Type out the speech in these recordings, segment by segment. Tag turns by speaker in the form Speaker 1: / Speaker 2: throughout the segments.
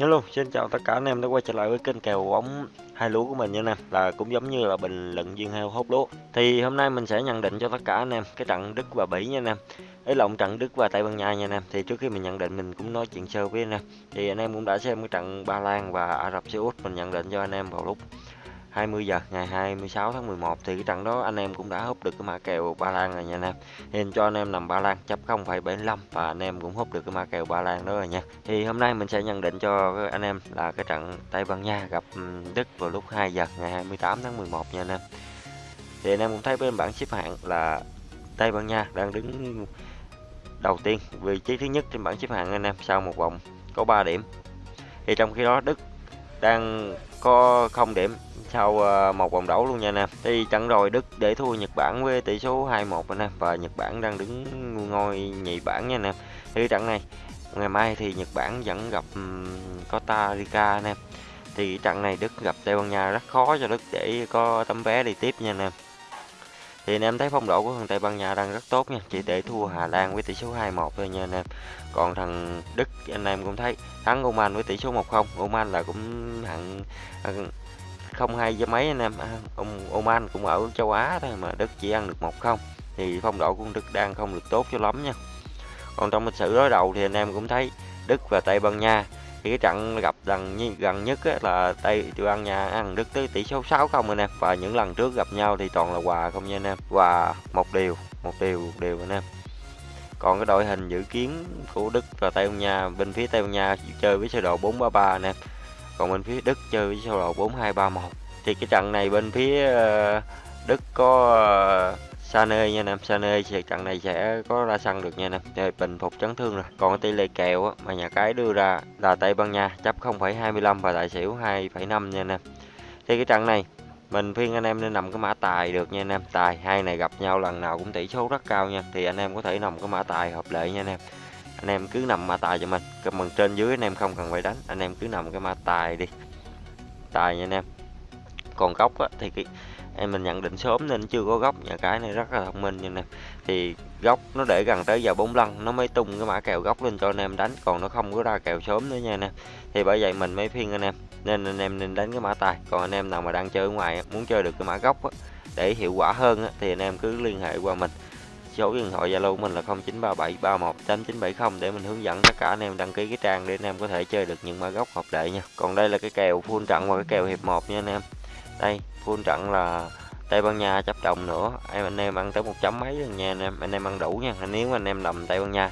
Speaker 1: Hello, xin chào tất cả anh em đã quay trở lại với kênh kèo bóng hai lúa của mình nha anh em là cũng giống như là bình luận viên heo hốt lúa thì hôm nay mình sẽ nhận định cho tất cả anh em cái trận Đức và Bỉ nha anh em ấy lộn trận Đức và Tây Ban Nha nha anh em thì trước khi mình nhận định mình cũng nói chuyện sơ với anh em. Thì anh em cũng đã xem cái trận Ba Lan và Ả Rập Xê Út mình nhận định cho anh em vào lúc 20 giờ ngày 26 tháng 11 thì cái trận đó anh em cũng đã hút được cái mã kèo Ba Lan rồi nha anh em. Nên cho anh em nằm Ba Lan chấp 0,75 và anh em cũng hút được cái mã kèo Ba Lan đó rồi nha. Thì hôm nay mình sẽ nhận định cho anh em là cái trận Tây Ban Nha gặp ừ, Đức vào lúc 2 giờ ngày 28 tháng 11 nha anh em. Thì anh em cũng thấy bên bảng xếp hạng là Tây Ban Nha đang đứng đầu tiên vị trí thứ nhất trên bảng xếp hạng anh em sau một vòng có 3 điểm. Thì trong khi đó Đức đang có không điểm sau ờ, một vòng đấu luôn nha anh em. Thì trận rồi Đức để thua Nhật Bản với tỷ số 2-1 anh em. Và Nhật Bản đang đứng ngôi nhì bảng nha anh em. Thì trận này, ngày mai thì Nhật Bản vẫn gặp Costa Rica anh em. Thì trận này Đức gặp Tây Ban Nha rất khó cho Đức để có tấm vé đi tiếp nha anh em. Thì anh em thấy phong độ của thằng Tây Ban Nha đang rất tốt nha. Chỉ để thua Hà Lan với tỷ số 2-1 thôi nha anh em. Còn thằng Đức anh em cũng thấy thắng Oman với tỷ số 1-0 Oman là cũng hạng không hai với mấy anh em? À, ông Oman cũng ở châu Á thôi mà Đức chỉ ăn được một không. Thì phong độ của Đức đang không được tốt cho lắm nha. Còn trong lịch sử đối đầu thì anh em cũng thấy Đức và Tây Ban Nha, thì cái trận gặp gần gần nhất là Tây Ban Nha ăn Đức tới tỷ số 6 không anh em. Và những lần trước gặp nhau thì toàn là hòa không nha anh em. Hòa một điều một điều một điều anh em. Còn cái đội hình dự kiến của Đức và Tây Ban Nha, bên phía Tây Ban Nha chơi với sơ đồ 433 anh em còn bên phía Đức chơi với sơ đồ 4231 thì cái trận này bên phía ờ, Đức có ờ, Sané nha anh em Sané thì trận này sẽ có ra sân được nha anh em để bình phục chấn thương rồi. Còn tỷ lệ kèo á, mà nhà cái đưa ra là Tây Ban Nha chấp 0,25 và tài xỉu 2,5 nha anh em thì cái trận này mình khuyên anh em nên nằm cái mã tài được nha anh em tài hai này gặp nhau lần nào cũng tỷ số rất cao nha. Thì anh em có thể nằm cái mã tài hợp lệ nha anh em anh em cứ nằm ma tài cho mình. Cái phần trên dưới anh em không cần phải đánh. Anh em cứ nằm cái ma tài đi. Tài nha anh em. Còn góc á, thì cái em mình nhận định sớm nên chưa có góc. Nhà cái này rất là thông minh nha anh em. Thì góc nó để gần tới giờ bốn lăn nó mới tung cái mã kèo góc lên cho anh em đánh. Còn nó không có ra kèo sớm nữa nha anh em. Thì bởi vậy mình mới phiên anh em. Nên anh em nên đánh cái mã tài. Còn anh em nào mà đang chơi ở ngoài muốn chơi được cái mã góc á, để hiệu quả hơn á, thì anh em cứ liên hệ qua mình số điện thoại Zalo của mình là 0937318970 để mình hướng dẫn tất cả anh em đăng ký cái trang để anh em có thể chơi được những mã gốc hợp lệ nha. Còn đây là cái kèo full trận và cái kèo hiệp 1 nha anh em. Đây, full trận là Tây Ban Nha chấp đồng nữa. Em anh em ăn tới một chấm mấy luôn nha anh em. Anh em ăn đủ nha. Nếu anh em nằm Tây Ban Nha.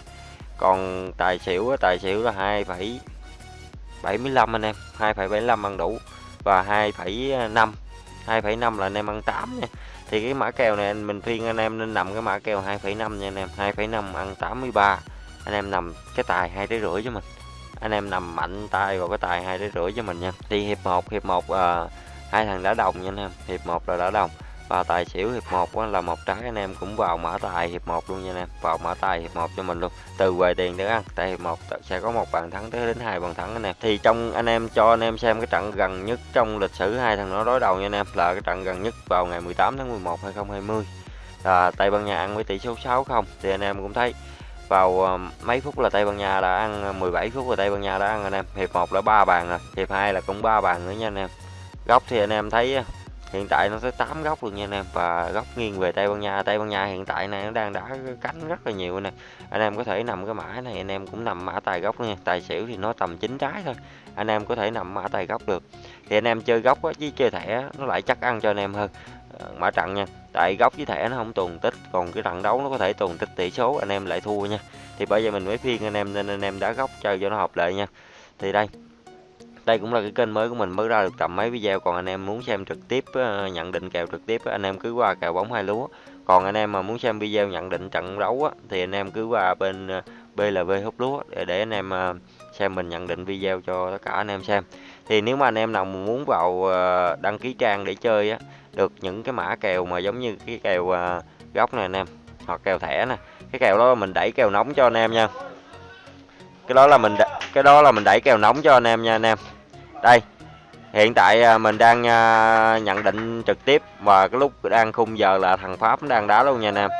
Speaker 1: Còn tài xỉu tài xỉu là 2,75 anh em, 2,75 ăn đủ và 2,5 2,5 là anh em ăn 8 nha thì cái mã kèo này mình khuyên anh em nên nằm cái mã kèo 2,5 nha anh em. 2,5 ăn 83 anh em nằm cái tài hai tới rưỡi cho mình. Anh em nằm mạnh tay vào cái tài hai tới rưỡi cho mình nha. Đi hiệp 1 hiệp 1 uh, ờ, hai thằng đã đồng nha anh em. Hiệp 1 là đã đồng. Ờ, và tài xỉu hiệp 1 là một trắng, anh em cũng vào mã tài hiệp 1 luôn nha anh em. Vào mã tài hiệp 1 cho mình luôn. Từ về tiền để ăn tại hiệp 1 sẽ có một bàn thắng tới đến hai bàn thắng anh em. Thì trong, anh em cho anh em xem cái trận gần nhất trong lịch sử hai thằng nó đối đầu nha anh em, là cái trận gần nhất vào ngày 18 tháng 11 2020 là Tây Ban Nha ăn với tỷ số 6 không, thì anh em cũng thấy vào ờ, mấy phút là Tây Ban Nha đã ăn ờ, 17 phút là Tây Ban Nha đã ăn anh em. Hiệp 1 là ba bàn rồi, hiệp 2 là cũng ba bàn nữa nha anh em. Góc thì anh em thấy hiện tại nó tới 8 góc luôn nha anh em. Và góc nghiêng về Tây Ban Nha. Tây Ban Nha hiện tại này nó đang đá cánh rất là nhiều nè. Anh em có thể nằm cái mã này, anh em cũng nằm mã tài góc nha. Tài xỉu thì nó tầm chín trái thôi. Anh em có thể nằm mã tài góc được. Thì anh em chơi góc với chơi thẻ nó lại chắc ăn cho anh em hơn. Ờ, mã trận nha. Tại góc với thẻ nó không tuần tích, còn cái trận đấu nó có thể tuần tích tỷ số, anh em lại thua nha. Thì bây giờ mình mới phiên anh em, nên anh em đá góc chơi cho nó hợp lệ nha. Thì đây đây cũng là cái kênh mới của mình, mới ra được tầm mấy video. Còn anh em muốn xem trực tiếp ờ, nhận định kèo trực tiếp anh em cứ qua kèo bóng hai lúa. Còn anh em mà muốn xem video nhận định trận đấu thì anh em cứ qua bên ờ, BLV hút lúa để để anh em ờ, xem mình nhận định video cho tất cả anh em xem. Thì nếu mà anh em nào muốn vào đăng ký trang để chơi á, được những cái mã kèo mà giống như cái kèo góc này anh em, hoặc kèo thẻ nè. Cái kèo đó mình đẩy kèo nóng cho anh em nha. Cái đó là mình cái đó là mình đẩy kèo nóng cho anh em nha anh em đây hiện tại à, mình đang à, nhận định trực tiếp và cái lúc đang khung giờ là thằng Pháp đang đá luôn nha anh em.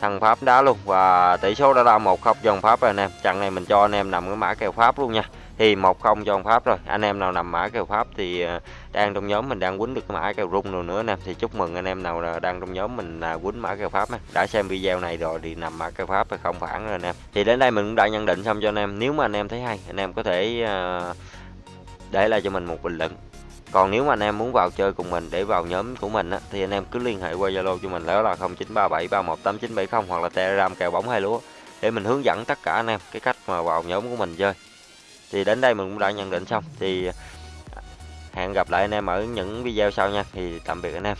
Speaker 1: Thằng Pháp đá luôn và tỷ số đã là một không dòng Pháp rồi anh em. Trận này mình cho anh em nằm cái mã kèo Pháp luôn nha. Thì một không cho pháp rồi. Anh em nào nằm mã kèo pháp thì à, đang trong nhóm mình đang quýnh được cái mã kèo rung rồi nữa nè. Thì chúc mừng anh em nào là đang trong nhóm mình là quýnh mã kèo pháp đã xem video này rồi thì nằm mã kèo pháp thì không phản rồi anh em. Thì đến đây mình cũng đã nhận định xong cho anh em. Nếu mà anh em thấy hay anh em có thể uh, để lại cho mình một bình luận còn nếu mà anh em muốn vào chơi cùng mình để vào nhóm của mình á, thì anh em cứ liên hệ qua Zalo cho mình đó là 0937318970 hoặc là Telegram kèo bóng hai lúa để mình hướng dẫn tất cả anh em cái cách mà vào nhóm của mình chơi. Thì đến đây mình cũng đã nhận định xong thì hẹn gặp lại anh em ở những video sau nha. Thì tạm biệt anh em.